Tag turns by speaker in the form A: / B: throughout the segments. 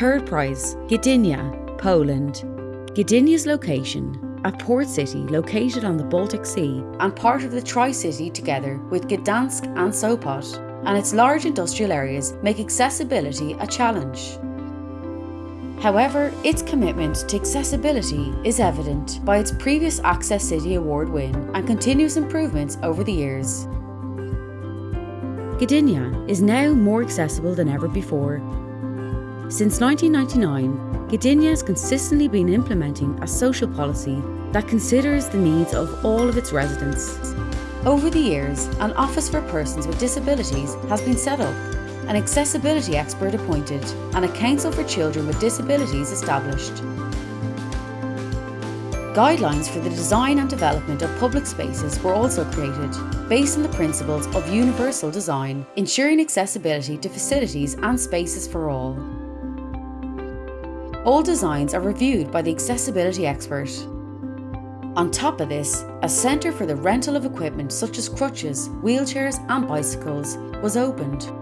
A: Third prize, Gdynia, Poland. Gdynia's location, a port city located on the Baltic Sea and part of the Tri-City together with Gdansk and Sopot, and its large industrial areas make accessibility a challenge. However, its commitment to accessibility is evident by its previous Access City Award win and continuous improvements over the years. Gdynia is now more accessible than ever before. Since 1999, Gdynia has consistently been implementing a social policy that considers the needs of all of its residents. Over the years, an Office for Persons with Disabilities has been set up an accessibility expert appointed and a council for children with disabilities established. Guidelines for the design and development of public spaces were also created, based on the principles of universal design, ensuring accessibility to facilities and spaces for all. All designs are reviewed by the accessibility expert. On top of this, a centre for the rental of equipment such as crutches, wheelchairs and bicycles was opened.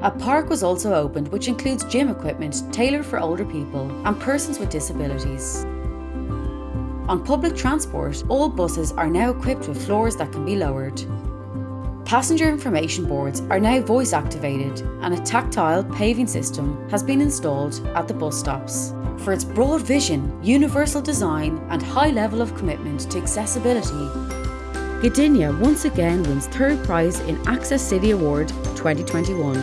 A: A park was also opened which includes gym equipment tailored for older people and persons with disabilities. On public transport, all buses are now equipped with floors that can be lowered. Passenger information boards are now voice activated and a tactile paving system has been installed at the bus stops. For its broad vision, universal design and high level of commitment to accessibility, Gdynia once again wins third prize in Access City Award 2021.